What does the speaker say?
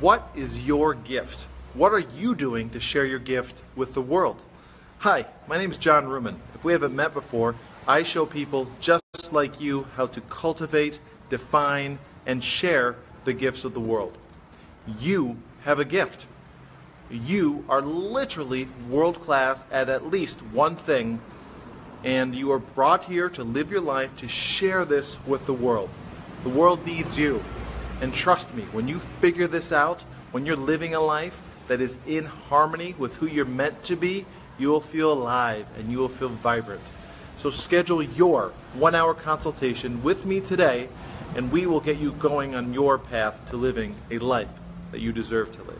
What is your gift? What are you doing to share your gift with the world? Hi, my name is John Ruman. If we haven't met before, I show people just like you how to cultivate, define, and share the gifts of the world. You have a gift. You are literally world class at at least one thing, and you are brought here to live your life to share this with the world. The world needs you. And trust me, when you figure this out, when you're living a life that is in harmony with who you're meant to be, you will feel alive and you will feel vibrant. So schedule your one hour consultation with me today, and we will get you going on your path to living a life that you deserve to live.